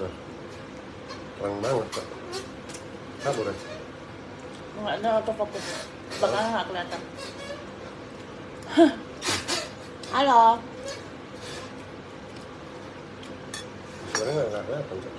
Nah, terang banget kok. Kabur ya? Nggak ada autofocus. Belakangnya nggak kelihatan. Halo. Sebenarnya nggak kelihatan kok.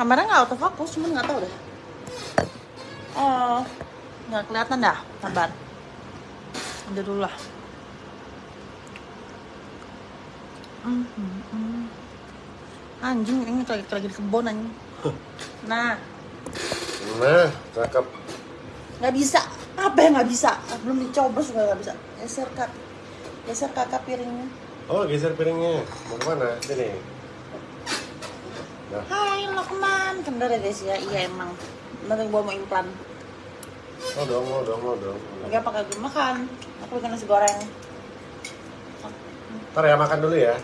Kamera nggak autofocus, cuman nggak tahu deh. Oh, nggak kelihatan dah. Sabar. Udah dulu lah. Hmm, hmm, hmm. Anjing, ini lagi, lagi di kebun anjing. Nah, Nah, cakep. nggak bisa. Apa yang nggak bisa? Belum dicoba juga nggak bisa. Geser kak, geser kakak piringnya. Oh, geser piringnya. Mau ke mana? Sini. Nah, Hai Lokman, bener ya guys ya? Iya emang. Yang gua mau implan. mau dong, mau dong, mau dong. Lagi apa kagak makan? Aku bikin nasi goreng. Ntar ya makan dulu ya.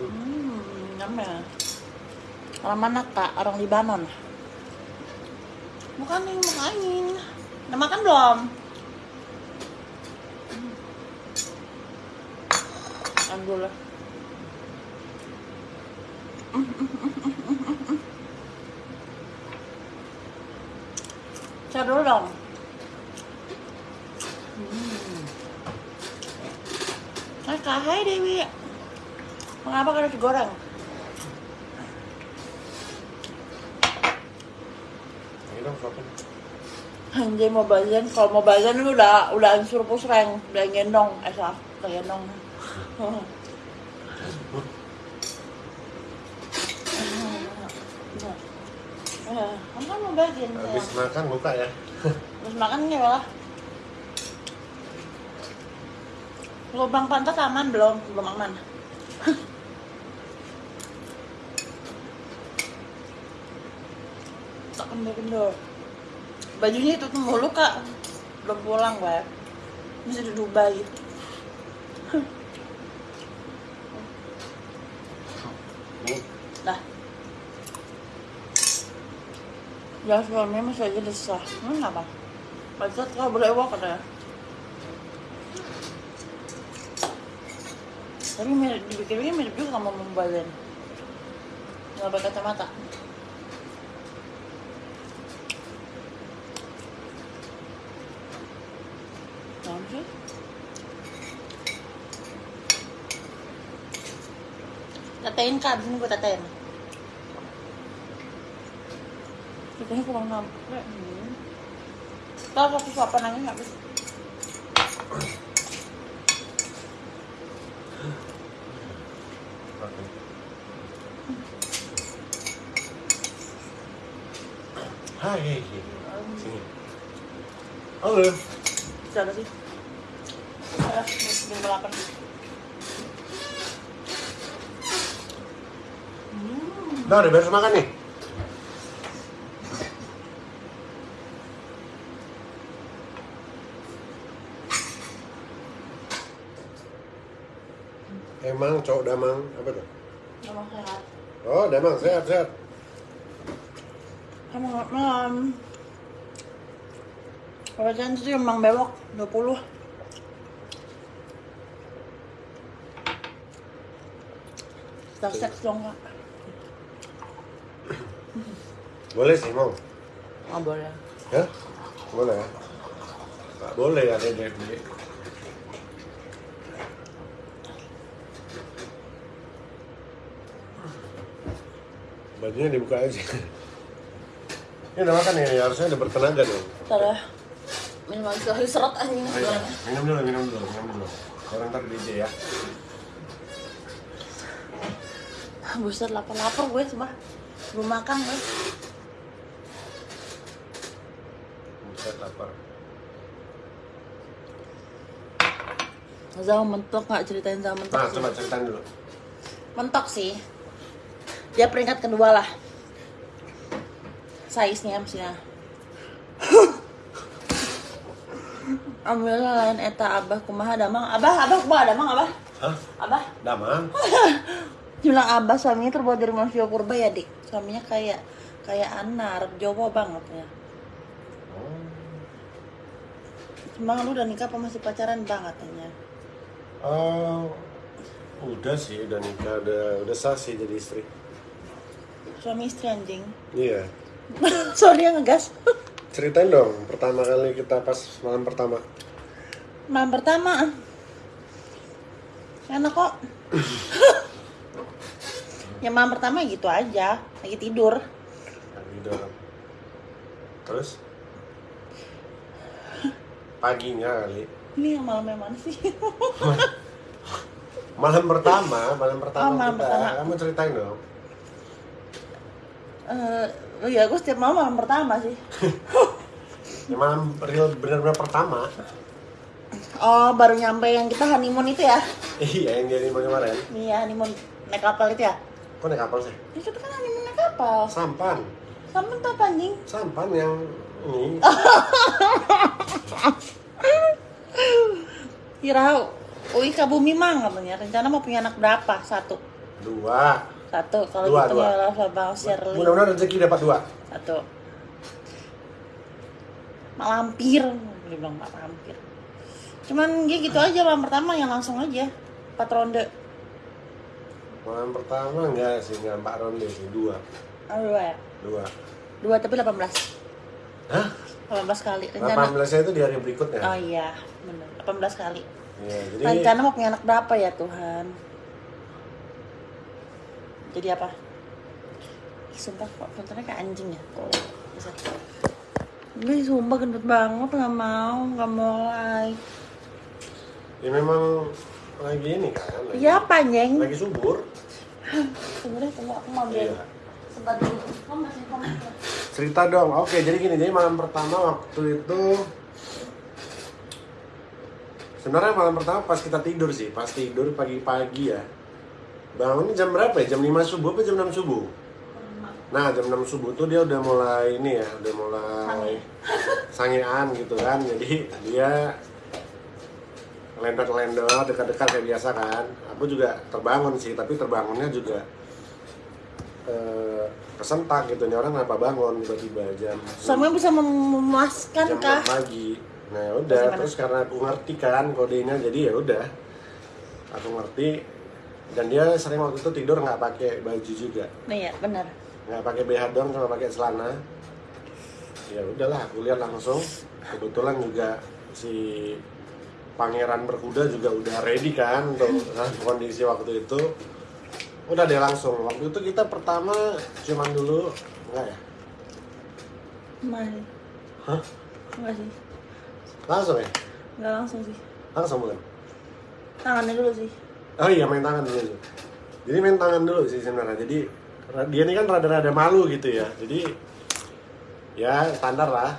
Hmm, nyam ya. Orang mana kak? Orang Libanon. Makan nih, makanin. Udah makan belum? Makan dulu lah. Cari dulu dong. Hmm. Hai kak, hai Dewi. Mengapa kalian nasi goreng? Ini dong, suapin. Anjay mau bagian, kalau mau bagian lu udah udah ansur pusreng, udah gendong, eh salah, udah gendong. Eh, kamu kan mau bagian ya? Habis makan buka ya. Terus makan ya lah. Lubang pantat aman belum? Belum aman. tak kendor-kendor. Bajunya itu tuh mulu kak. Belum pulang gue. Masih di Dubai. Dah. Ya suaminya masih aja desah. Hmm, apa? Pacat kau boleh ewak katanya. Tapi mirip, dipikir-pikir mirip juga sama Mumbai Nggak pakai kacamata. Tetein kak, abis ini gue tetein. Tetenya kurang nampak. Hmm. Tahu aku suapan aja nggak Hai. Sini. Halo. Bisa ada sih. Delapan. Hmm. Udah, udah beres makan nih. Emang cowok damang apa tuh? Nama sehat. Oh, damang sehat sehat. Kamu malam. Kalau jangan itu emang bewok 20. Kita seks dong kak. Boleh sih mau. Oh boleh. Ya? Boleh ya? Nggak boleh ada DFD. Bajunya dibuka aja. Ini udah makan ya, harusnya udah bertenaga dong. Ya. Minum lagi lagi seret aja ini. Ayo, minum dulu, minum dulu, minum dulu. Orang ntar DJ ya. Buset lapar-lapar gue semua. Belum makan gue. Buset lapar. Zau mentok nggak ceritain Zau mentok Nah, coba ceritain dulu. Mentok sih. Dia peringkat kedua lah. Size-nya maksudnya. Alhamdulillah lain eta abah kumaha damang. Abah, abah kumaha damang abah? Hah? Abah? Damang? Bilang abah suaminya terbuat dari manusia purba ya dik. Suaminya kayak kayak anar, Jawa banget ya. Oh. Cuma lu udah nikah apa masih pacaran banget ya? Oh, Udah sih, udah nikah, udah udah sah sih jadi istri. Suami istri anjing. Iya. Sorry ya ngegas. Ceritain dong, pertama kali kita pas malam pertama. Malam pertama. Enak kok. ya malam pertama gitu aja, lagi tidur. Lagi dalam. Terus? Paginya kali. Ini yang malam yang mana sih? Malam pertama, malam pertama Oh, malam kita. pertama. Kamu ceritain dong. Eh, oh iya, gue setiap malam malam pertama sih. Ya, malam real benar-benar pertama. Oh, baru nyampe yang kita honeymoon itu ya? Iya, yang jadi kemarin. Iya, honeymoon naik kapal itu ya? Kok naik kapal sih? Ya kita kan honeymoon naik kapal. Sampan. Sama tuh apa anjing? Sampan yang ini. Kira Ui ke bumi mang katanya. Rencana mau punya anak berapa? Satu. Dua. Satu. Kalau Dua, gitu dua. ya lah Bang Shirley. Mudah-mudahan rezeki dapat dua. Satu. Mak lampir. Dia bilang mak lampir. Cuman dia gitu aja malam pertama yang langsung aja. Empat ronde. Malam pertama enggak sih, enggak empat ronde sih, dua. Oh, dua ya? Dua. Dua tapi 18. Hah? 18 kali. Rencana. 18 nya itu di hari berikutnya. Oh iya, bener. 18 kali. Iya, jadi Rencana mau punya anak berapa ya Tuhan? Jadi apa? Sumpah kok filternya kayak anjing ya. Kok bisa. Gue sumpah gendut banget nggak mau, nggak mulai. ya memang lagi ini kan. Lagi, Iya apa anjing? Lagi subur. Deh, tunggu aku mau ambil. Iya. Sebentar dulu. Kamu masih komen? Cerita dong. Oke, jadi gini, jadi malam pertama waktu itu Sebenarnya malam pertama pas kita tidur sih, pas tidur pagi-pagi ya. Bangunnya jam berapa ya? Jam 5 subuh apa jam 6 subuh? Nah, jam 6 subuh tuh dia udah mulai ini ya, udah mulai sangean gitu kan. Jadi dia lendot-lendot dekat-dekat kayak biasa kan. Aku juga terbangun sih, tapi terbangunnya juga eh, kesentak gitu nih orang kenapa bangun tiba-tiba jam Suaminya bisa mem- memuaskan jam kah? 6 pagi. Nah udah, Gimana? terus karena aku ngerti kan kodenya, jadi ya udah, aku ngerti. Dan dia sering waktu itu tidur nggak pakai baju juga, Nih ya, benar. nggak pakai BH doang, cuma pakai celana. Ya udahlah, aku lihat langsung. Kebetulan juga si pangeran berkuda juga udah ready kan untuk kondisi waktu itu. Udah deh langsung. Waktu itu kita pertama cuman dulu enggak ya? Masih. Hah? Enggak sih. Langsung ya? Enggak langsung sih. Langsung bukan? Tangannya dulu sih. Oh iya main tangan dulu. Jadi main tangan dulu sih sebenarnya. Jadi dia ini kan rada-rada malu gitu ya. Jadi ya standar lah.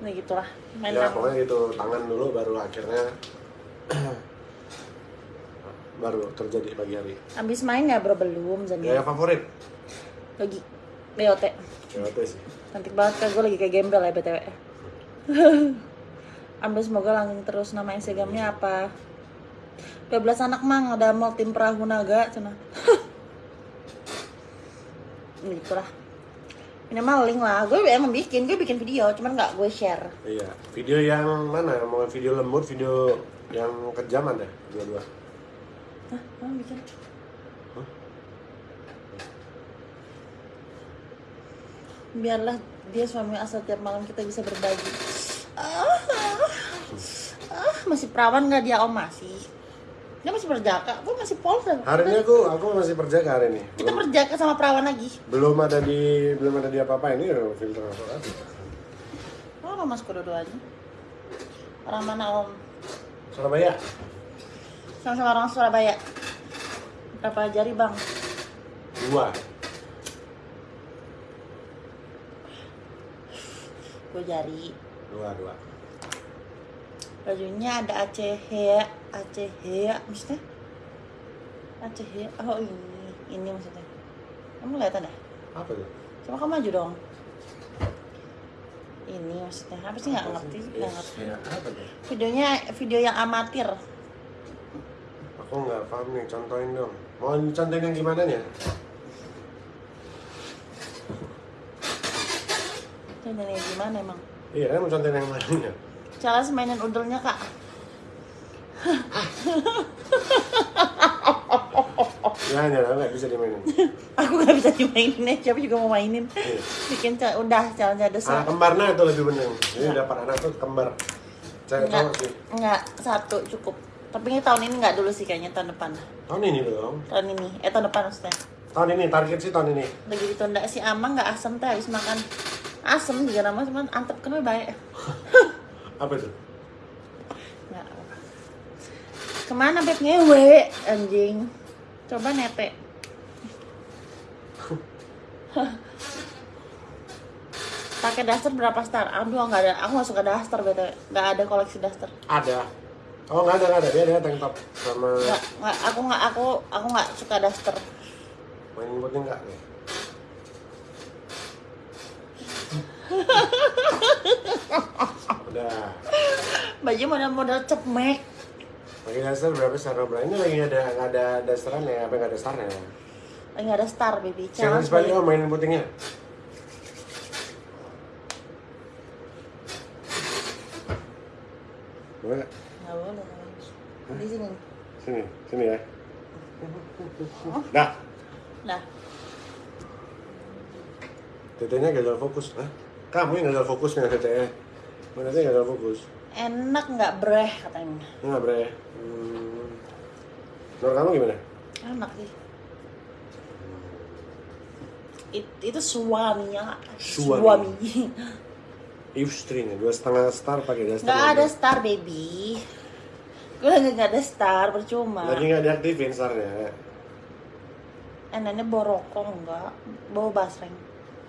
Nah gitulah. Main ya tangan. pokoknya gitu tangan dulu baru akhirnya baru terjadi pagi hari. Abis main ya bro belum Zan. Ya favorit. Lagi BOT. Itu sih. Cantik banget kan gue lagi kayak gembel ya BTW. Ambil semoga langgeng terus nama Instagramnya apa? 12 anak mang ada mau tim perahu naga cina. Gitulah. Minimal link lah. Gue emang bikin, gue bikin video, cuman nggak gue share. Iya. Video yang mana? Mau video lembut, video yang kejam ada dua-dua. Hah, bikin? Hah? Biarlah dia suami asal tiap malam kita bisa berbagi. Ah, ah, masih perawan nggak dia om masih? Dia masih berjaka, gue masih polsek. Hari ini aku aku masih perjaka hari ini. Kita Belum, berjaka sama perawan lagi. belum ada di belum ada di apa-apa ini filter apa Oh, orang mas kedua-duanya. Orang mana om? Surabaya. Sama-sama orang Surabaya. Berapa jari bang? Dua. Gue jari. Dua, dua. Bajunya ada Aceh ya, Aceh ya, maksudnya? Aceh ya. Oh ini, ini maksudnya. Kamu lihat ada? Apa tuh? Coba kamu maju dong. Ini maksudnya apa sih nggak ngerti, nggak ngerti. ya, apa? Videonya video yang amatir. Aku nggak paham nih, contohin dong. Mau contohin yang gimana nya? Ini dari gimana emang? Iya, kan mau contohin yang mananya? Cara mainin udelnya kak. Jangan, jangan, nggak bisa dimainin. Aku nggak bisa dimainin ya, siapa juga mau mainin. Iya. Bikin udah challenge ada Anak kembarnya itu lebih bener. Ini dapat anak tuh kembar. Cewek cowok sih. enggak, satu cukup. Tapi ini tahun ini enggak dulu sih kayaknya tahun depan. Tahun ini dong. Tahun ini, eh tahun depan maksudnya. Tahun ini target sih tahun ini. Lagi ditunda si Amang nggak asem teh habis makan asem juga nama cuman antep kan baik. Apa itu? Nggak apa. Ke mana beb ngewe anjing? Coba nete. Pakai daster berapa star? Aduh nggak ada, aku nggak suka daster btw, nggak ada koleksi daster. Ada. Oh nggak ada nggak ada dia ada tank top sama Nggak, nggak, aku nggak, aku, aku nggak suka daster. main buatnya nggak nih. Udah. Baju model-model cepmek. Pakai dasar berapa star berapa? Ini lagi ada nggak ada dasteran ya? Apa nggak ada starnya? Lagi nggak ada star baby. Challenge oh mainin putingnya. Boleh nggak? Boleh. Di sini. Sini, sini ya. Dah, Nah, tetenya gagal fokus. Hah? Kamu yang gagal fokus dengan tetenya. Mana tetenya gagal fokus? enak nggak breh katanya. Enggak, Bre. Hmm. Menurut kamu gimana? Enak sih. It- itu suaminya. Suami. Istrinya dua setengah star pakai daster. Nggak ada star baby. Gue lagi nggak ada star percuma. Lagi nggak diaktifin starnya. Enaknya borokong enggak, bawa basreng.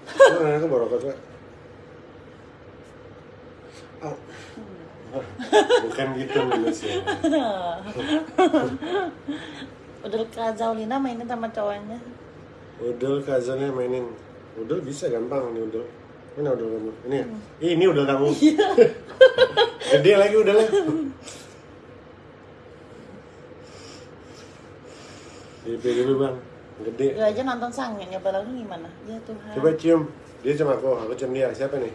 Aku baru kata. Oh. Bukan gitu minusnya. Udah Kak Zaulina mainin sama cowoknya. Udel kazannya mainin. Udel bisa gampang nih udel. Mana udel kamu? Ini ya? Ih, ini udel kamu. Gede lagi udelnya. DP dulu bang. Gede. Gue aja nonton sangin, ya lagu gimana? Ya Tuhan. Coba cium. Dia cium aku, aku cium dia. Siapa nih?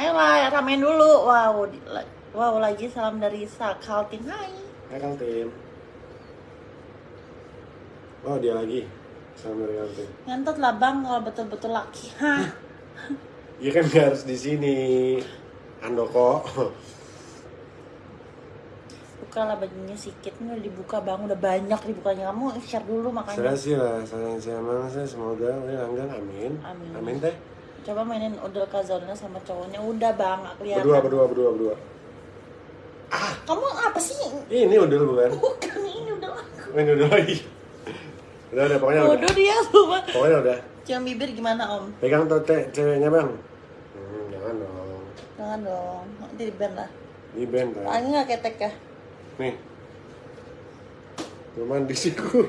Ayolah, ramein dulu. Wow, wow lagi salam dari Sakaltin. Hai. Hai Kaltim. Oh dia lagi. Sama dari Kaltim. Ngentot lah bang kalau betul-betul laki. Hah? Iya kan nggak harus di sini. Andoko. Buka lah bajunya sikit. Ini udah dibuka bang, udah banyak dibukanya. Kamu share dulu Saya makanya. sih lah, sayang sama saya semoga ini langgan amin. Amin. Amin teh. Coba mainin Udel Kazalina sama cowoknya. Udah bang, kelihatan. Berdua, berdua, berdua, berdua. Kamu apa sih? Ini udah bukan? Bukan ini udah aku. Ini udah lagi. Udah, udah, pokoknya udah. Bodoh dia lupa. Pokoknya udah. Cium bibir gimana om? Pegang tuh te- ceweknya bang. Hmm, jangan dong. Jangan dong, nanti di band lah. Di band kan. Tangannya nggak ketek ya? Nih. Belum mandi sih ku.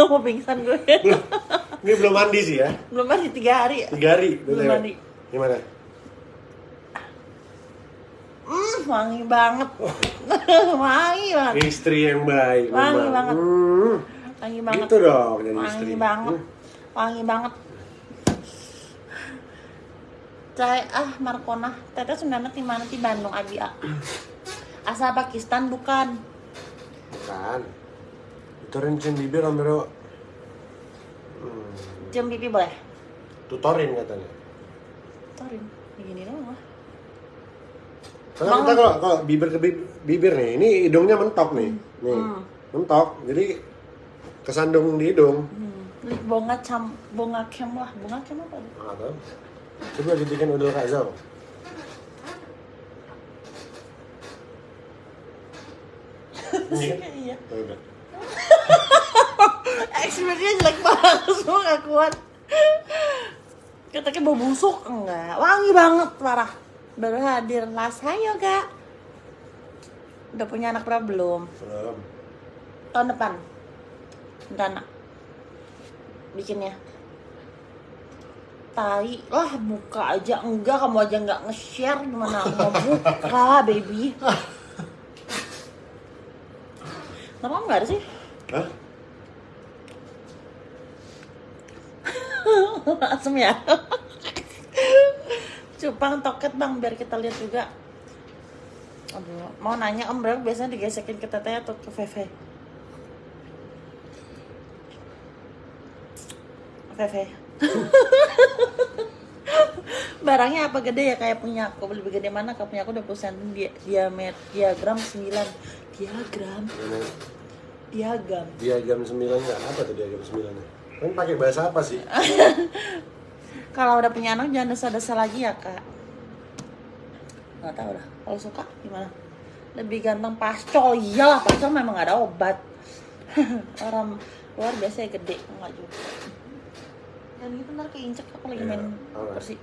Mau pingsan gue. Ini belum mandi sih ya. Belum mandi tiga hari. ya? Tiga hari. Belum mandi. Gimana? Hmm, wangi banget. wangi banget. Istri yang baik. Wangi memang. banget. Hmm. Wangi banget. Gitu dong jadi wangi istri. banget. Hmm. Wangi banget. Saya ah Markona, teteh sebenarnya di mana di Bandung Abi ah. Asal Pakistan bukan. Bukan. Itu rincin bibir om Bro. Cium pipi boleh? Tutorin katanya. Torin, begini doang lah. Karena kita kalau kalau bibir ke bibir, bibir nih, ini hidungnya mentok nih, nih Hmm. mentok, jadi kesandung di hidung. Hmm. Bunga cam, bunga kem lah, bunga kem apa? Nggak tahu. Coba dibikin udel kazal. Iya. Iya. Experience jelek banget, semua gak kuat. Katanya bau busuk enggak, wangi banget parah. Baru hadir las hayo gak? Udah punya anak berapa belum? Belum. Tahun depan. Rencana. Bikinnya. Tai lah buka aja enggak kamu aja nggak nge-share gimana aku mau buka baby Kenapa nggak ada sih? Hah? asem ya. Cupang toket bang biar kita lihat juga. Aduh, mau nanya om berapa biasanya digesekin ke teteh atau ke Feve? Feve barangnya apa? Gede ya kayak punya aku. Lebih gede mana? Kayak punya aku 20 cm dia, diamet diagram 9 diagram? Diagram. Diagram 9 apa tuh diagram 9 -nya? Kan pakai bahasa apa sih? Kalau udah punya anak jangan desa-desa lagi ya kak. Nggak tahu lah. Kalau suka gimana? Lebih ganteng pascol iyalah pascol memang nggak ada obat. Orang luar biasa gede. Enggak juga. Dan gitu ntar keinjek aku lagi Iya, main alright. bersih.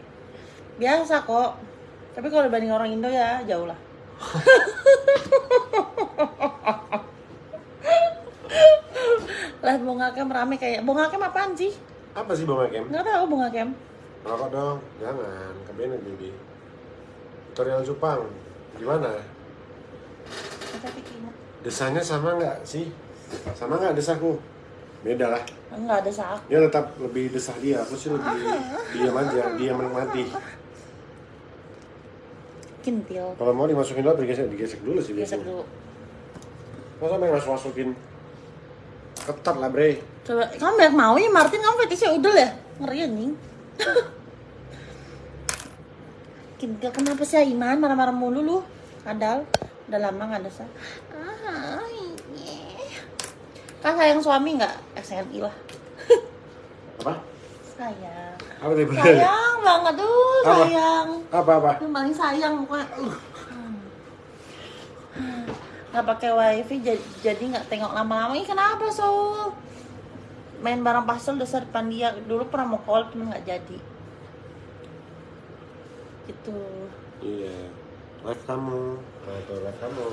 Biasa kok. Tapi kalau dibanding orang Indo ya jauh lah lah bunga kem rame kayak bunga kem apaan sih? Apa sih bang Hakem nggak tahu bunga kem. Rokok dong jangan kebenet bibi. Tutorial Jepang gimana? Desanya sama nggak sih? Sama nggak desaku? Beda lah. Nggak ada sak dia tetap lebih desah dia. Aku sih lebih diam aja dia menikmati. Kintil. Kalau mau dimasukin dulu digesek digesek dulu sih gesek biasanya dulu. Masa main masuk masukin ketat lah bre. Coba kamu banyak mau ya Martin? Kamu fetishnya udel ya? Ngeri anjing. Kintil kenapa sih Aiman? Marah-marah mulu lu. Kadal udah lama nggak ada sa. Ah iya. kan sayang suami nggak? SNI lah apa? Sayang. Apa sayang banget tuh Apa? sayang. Apa apa? Yang paling sayang pokoknya. Uh. Nggak pakai wifi jadi nggak tengok lama-lama. Ini kenapa so main barang pastel dasar depan dia dulu pernah mau call cuman nggak jadi. Gitu. Iya. Live kamu. Atau live kamu.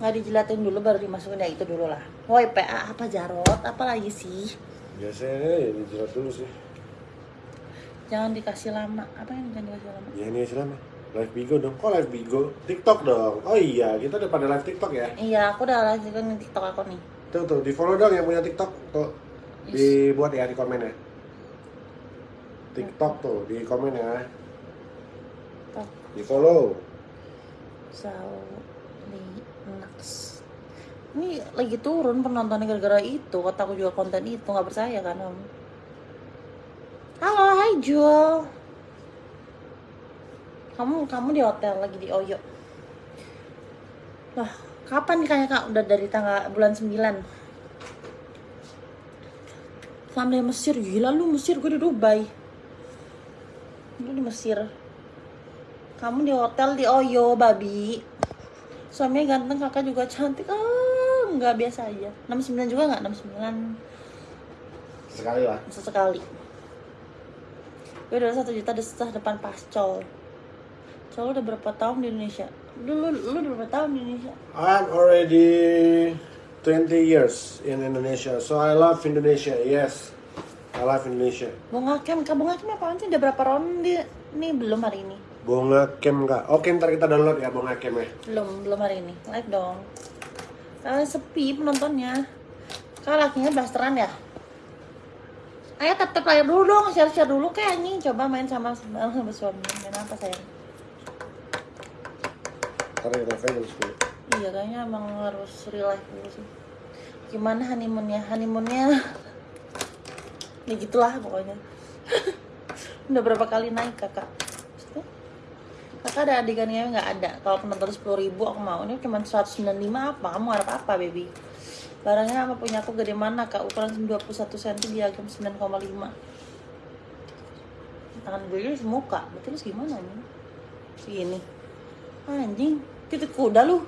Nggak dijilatin dulu baru dimasukin ya itu dulu lah. Woi PA apa jarot? Apa lagi sih? Biasanya ya dijerat dulu sih. Jangan dikasih lama. Apa yang jangan dikasih lama? Ya ini selama live bigo dong. Kok live bigo? Tiktok dong. Oh iya kita udah pada live tiktok ya? Iya aku udah lagi kan tiktok aku nih. Tuh tuh di follow dong yang punya tiktok. Tuh dibuat ya di komen ya. Tiktok tuh di komen ya. Tok. di follow. Saulinax ini lagi turun penontonnya gara-gara itu. Kata aku juga konten itu nggak percaya kan om? Halo hai Jul kamu kamu di hotel lagi di Oyo Wah, kapan nikahnya kak? Udah dari tanggal bulan 9 Selama di Mesir, gila lu Mesir, gue di Dubai Lu di Mesir kamu di hotel di Oyo, babi. Suaminya ganteng, kakak juga cantik. Ah, nggak biasa aja. 69 juga nggak? 69 sekali lah sesekali. Gue udah satu juta desah depan pascol. Col udah berapa tahun di Indonesia? Lu, lu, lu udah berapa tahun di Indonesia? I'm already 20 years in Indonesia so I love Indonesia yes I love Indonesia Bung Hakem, kak Bung Hakem apaan sih? Udah berapa round di Nih belum hari ini. Bunga Kem kak oke ntar kita download ya Bunga Kem ya Belum, belum hari ini. Live dong. Kalau sepi penontonnya. Kak lakinya blasteran ya? Ayo tetep layar dulu dong, share-share dulu kayak nih. Coba main sama sama sama suami. Main apa sayang? Kita live jam 10 Iya kayaknya emang harus real life dulu sih. Gimana honeymoonnya? Honeymoonnya ya gitulah pokoknya. Udah berapa kali naik kakak? Kakak ada adegannya nggak ada. Kalau penonton sepuluh ribu aku mau. Ini cuma 195 apa? Kamu harap apa baby? Barangnya apa punya aku gede mana kak? Ukuran 21 cm diagram 9,5 Tangan gue semuka. Berarti lu segimana nih? Segini. Anjing, titik kuda lu.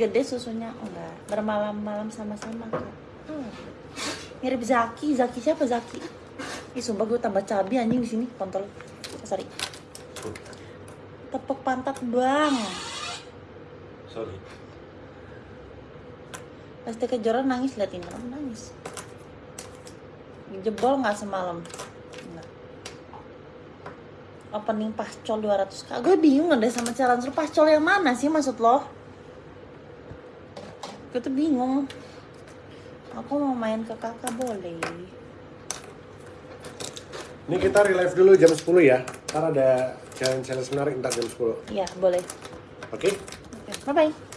Gede susunya enggak. Bermalam-malam sama-sama kak. Hmm. Mirip Zaki, Zaki siapa Zaki? Ih sumpah gue tambah cabi anjing di sini kontol. Oh, sorry. Tepuk pantat bang. sorry Pasti kejoran nangis liatin kamu nangis. Jebol nggak semalam? Opening pascol 200 kak. Gue bingung deh sama cara suruh pascol yang mana sih maksud lo? Gue tuh bingung. Aku mau main ke kakak boleh. ini kita relive dulu jam 10 ya ntar ada challenge challenge menarik ntar jam 10 oke Iya boleh. Oke, bye bye.